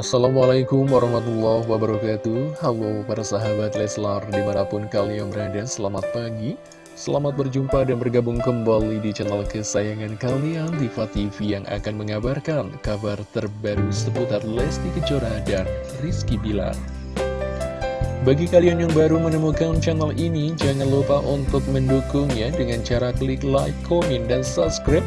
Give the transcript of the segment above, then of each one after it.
Assalamualaikum warahmatullahi wabarakatuh. Halo para sahabat Leslar di mana pun kalian berada Selamat pagi. Selamat berjumpa dan bergabung kembali di channel kesayangan kalian Diva TV yang akan mengabarkan kabar terbaru seputar Lesti Kejora dan Rizky Bilar. Bagi kalian yang baru menemukan channel ini, jangan lupa untuk mendukungnya dengan cara klik like, komen, dan subscribe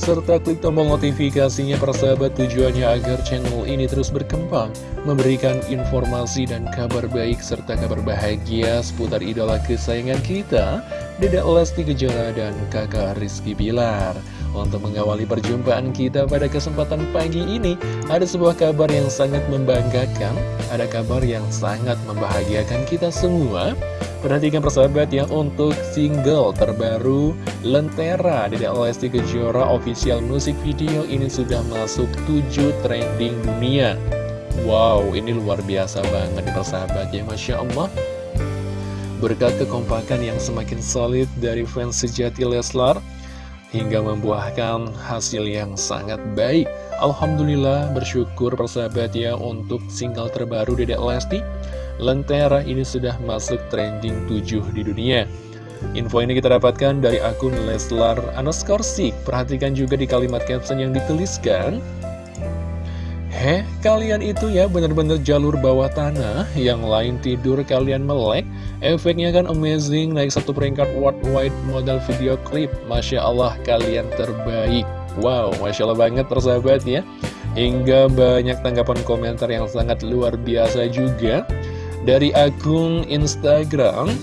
serta klik tombol notifikasinya persahabat tujuannya agar channel ini terus berkembang, memberikan informasi dan kabar baik serta kabar bahagia seputar idola kesayangan kita, Deda Lesti Kejora dan kakak Rizky Bilar. Untuk mengawali perjumpaan kita pada kesempatan pagi ini, ada sebuah kabar yang sangat membanggakan, ada kabar yang sangat membahagiakan kita semua, Perhatikan persahabat ya untuk single terbaru Lentera dari Lesti Kejora official musik video ini sudah masuk 7 trending dunia. Wow ini luar biasa banget nih persahabat ya Masya Allah. Berkat kekompakan yang semakin solid dari fans sejati Leslar Hingga membuahkan hasil yang sangat baik Alhamdulillah bersyukur persahabat ya untuk single terbaru Dedek Lesti. Lentera ini sudah masuk trending 7 di dunia. Info ini kita dapatkan dari akun Leslar Anaskorsik Perhatikan juga di kalimat caption yang dituliskan. Heh, kalian itu ya bener-bener jalur bawah tanah. Yang lain tidur kalian melek. Efeknya kan amazing Naik satu peringkat worldwide model video klip. Masya Allah kalian terbaik Wow, Masya Allah banget persahabat ya. Hingga banyak tanggapan komentar yang sangat luar biasa juga. Dari akun Instagram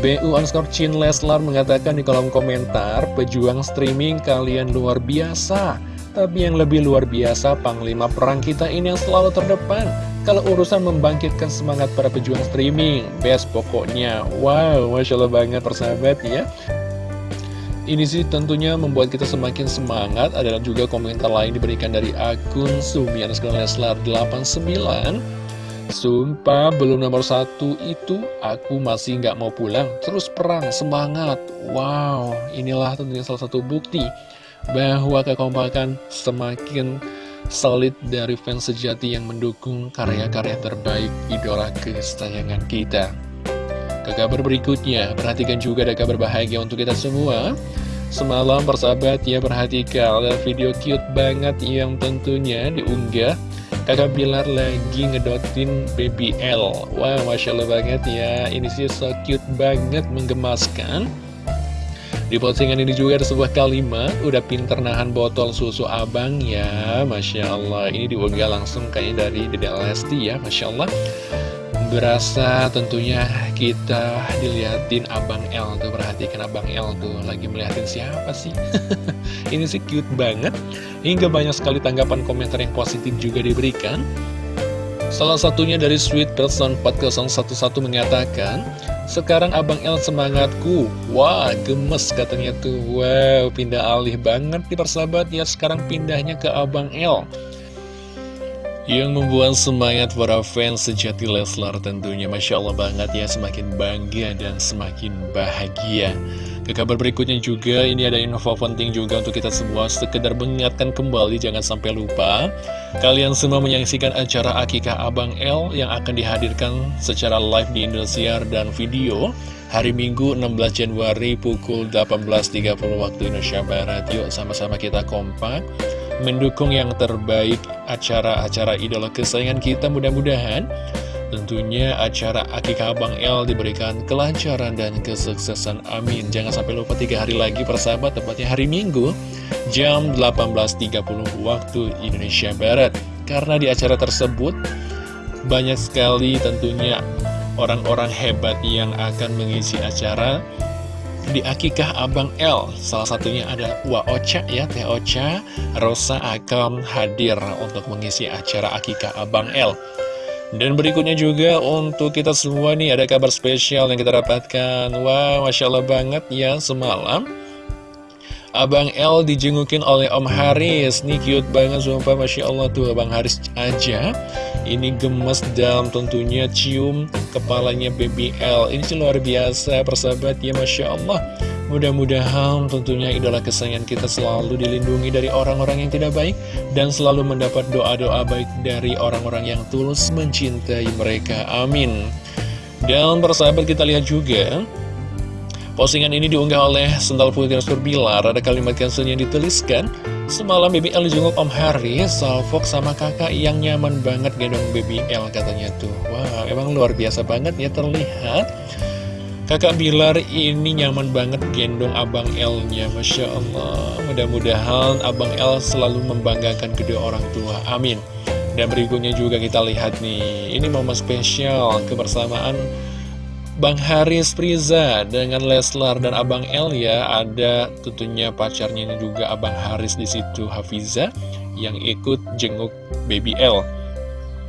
BU underscore Chin Leslar mengatakan di kolom komentar Pejuang streaming kalian luar biasa. Tapi yang lebih luar biasa Panglima perang kita ini yang selalu terdepan. Kalau urusan membangkitkan semangat para pejuang streaming Best pokoknya. Wow, Masya Allah banget persahabat ya ini sih tentunya membuat kita semakin semangat. Adalah juga komentar lain diberikan dari akun Sumian Leslar 89 Sumpah belum nomor satu itu aku masih nggak mau pulang. Terus perang, semangat. Wow, inilah tentunya salah satu bukti Bahwa kekompakan semakin solid dari fans sejati yang mendukung karya-karya terbaik idola kesayangan kita. Ke kabar berikutnya, perhatikan juga ada kabar bahagia untuk kita semua Semalam persahabat ya perhatikan ada video cute banget yang tentunya diunggah. Kakak Bilar lagi ngedotin BBL Wah, wow, Masya Allah banget ya. Ini sih so cute banget, menggemaskan. Di postingan ini juga ada sebuah kalimat Udah pinter nahan botol susu abang ya. Masya Allah Ini diunggah langsung kayaknya dari Dede Lesti ya Masya Allah Berasa tentunya kita diliatin Abang L tuh Perhatikan Abang L tuh lagi melihatin siapa sih? Ini sih cute banget. Hingga banyak sekali tanggapan komentar yang positif juga diberikan. Salah satunya dari Sweet Person 4011 mengatakan Sekarang Abang L semangatku. Wah gemes katanya tuh. Wow pindah alih banget nih persahabat. Ya Sekarang pindahnya ke Abang L yang membuat semangat para fans sejati Leslar tentunya. Masya Allah banget ya semakin bangga dan semakin bahagia. Ke kabar berikutnya juga ini ada info penting juga untuk kita semua. Sekedar mengingatkan kembali jangan sampai lupa Kalian semua menyaksikan acara Akikah Abang L yang akan dihadirkan secara live di Indosiar dan video Hari Minggu 16 Januari pukul 18.30 waktu Indonesia Barat. Yuk sama-sama kita kompak mendukung yang terbaik acara-acara idola kesayangan kita mudah-mudahan. Tentunya acara Akikah Abang L diberikan kelancaran dan kesuksesan. Amin. Jangan sampai lupa tiga hari lagi persahabat tepatnya hari Minggu Jam 18.30 waktu Indonesia Barat. Karena di acara tersebut banyak sekali tentunya orang-orang hebat yang akan mengisi acara di Akikah Abang L. Salah satunya ada Wa Ocha ya Teh Ocha. Rosa akan hadir untuk mengisi acara Akikah Abang L. Dan berikutnya juga untuk kita semua nih ada kabar spesial yang kita dapatkan. Wah Masya Allah banget ya semalam Abang L dijengukin oleh Om Haris. Nih cute banget sumpah Masya Allah tuh Abang Haris aja Ini gemes dalam tentunya cium kepalanya BBL Ini sih luar biasa persahabat ya Masya Allah Mudah-mudahan tentunya idola kesayangan kita selalu dilindungi dari orang-orang yang tidak baik dan selalu mendapat doa-doa baik dari orang-orang yang tulus mencintai mereka. Amin. Dan persahabat kita lihat juga Postingan ini diunggah oleh Sendal Putri Bilar Ada kalimat caption yang dituliskan Semalam BBL dijenguk Om Haris Salfok sama kakak yang nyaman banget gendong BBL katanya tuh. Wah wow, emang luar biasa banget ya terlihat. Kakak Bilar ini nyaman banget gendong Abang L-nya Masya Allah. Mudah-mudahan Abang L selalu membanggakan kedua orang tua. Amin. Dan berikutnya juga kita lihat nih Ini momen spesial kebersamaan Bang Haris Priza dengan Leslar dan Abang L ya Ada tentunya pacarnya ini juga Abang Haris di situ Hafiza Yang ikut jenguk Baby L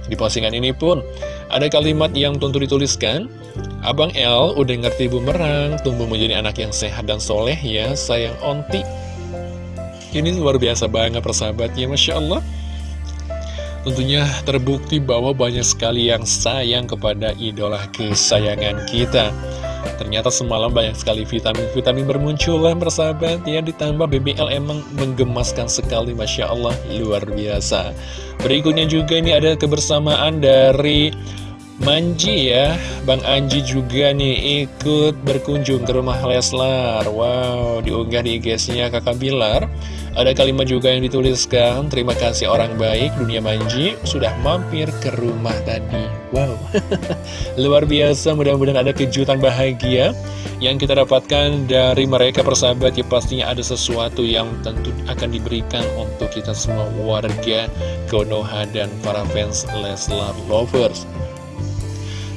Di postingan ini pun ada kalimat yang tentu dituliskan Abang L udah ngerti bumerang, tumbuh menjadi anak yang sehat dan soleh ya, sayang onti. Ini luar biasa banget persahabatnya, Masya Allah. Tentunya terbukti bahwa banyak sekali yang sayang kepada idola kesayangan kita. Ternyata semalam banyak sekali vitamin-vitamin bermunculan persahabat ya Ditambah BBL emang menggemaskan sekali Masya Allah luar biasa. Berikutnya juga ini ada kebersamaan dari Manji ya, Bang Anji juga nih ikut berkunjung ke rumah Leslar. Wow, diunggah di IG-nya kakak Bilar Ada kalimat juga yang dituliskan Terima kasih orang baik, dunia Manji sudah mampir ke rumah tadi. Wow, luar biasa mudah-mudahan ada kejutan bahagia Yang kita dapatkan dari mereka persahabat. Ya pastinya ada sesuatu yang tentu akan diberikan untuk kita semua warga Konoha dan para fans Leslar Lovers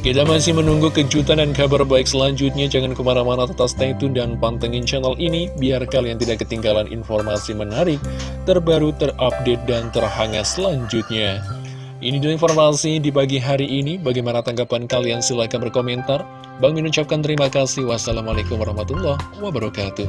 kita masih menunggu kejutan dan kabar baik selanjutnya. Jangan ke mana-mana tetap stay tune dan pantengin channel ini biar kalian tidak ketinggalan informasi menarik, terbaru, terupdate, dan terhangat selanjutnya. Ini dulu informasi di pagi hari ini. Bagaimana tanggapan kalian? Silahkan berkomentar. Bang Min ucapkan terima kasih. Wassalamualaikum warahmatullahi wabarakatuh.